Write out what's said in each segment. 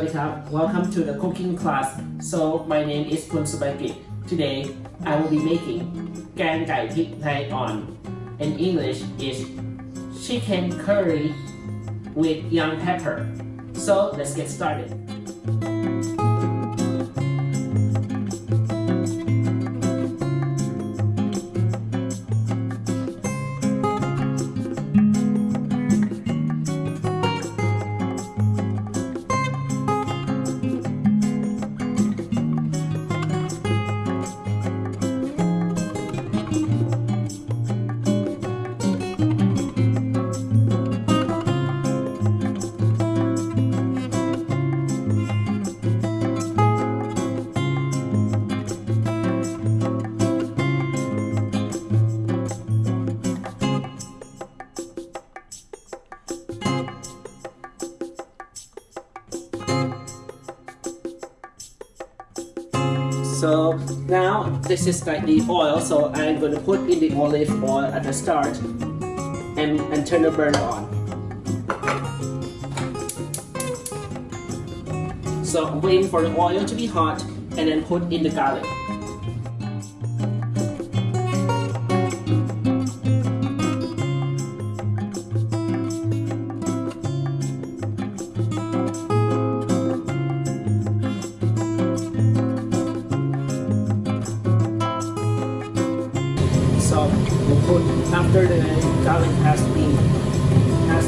Sawadee welcome to the cooking class. So my name is Kun Today I will be making gan gai prik thai on. In English is chicken curry with young pepper. So let's get started. So now this is like the oil, so I'm going to put in the olive oil at the start and, and turn the burner on. So I'm waiting for the oil to be hot and then put in the garlic. Put after the garlic has been has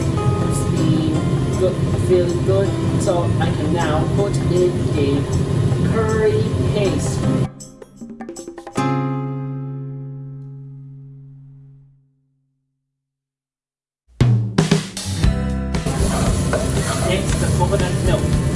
been good feeling good. So I can now put in a curry paste. Next the coconut milk.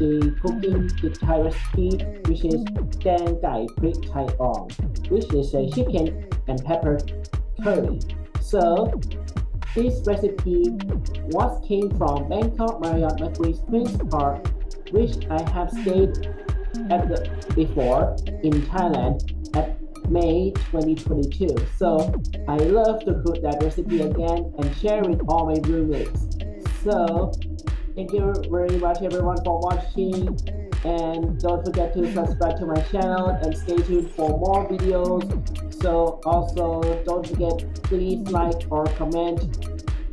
The cooking the Thai recipe, which is Gang Gai Prik Thai Ong, which is a chicken and pepper curry. So this recipe was came from Bangkok Marriott Marquis Prince Park, which I have stayed at the before in Thailand at May 2022. So I love to cook that recipe again and share with all my roommates. So Thank you very much everyone for watching and don't forget to subscribe to my channel and stay tuned for more videos. So also don't forget please like or comment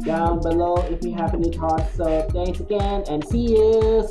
down below if you have any thoughts. So thanks again and see you.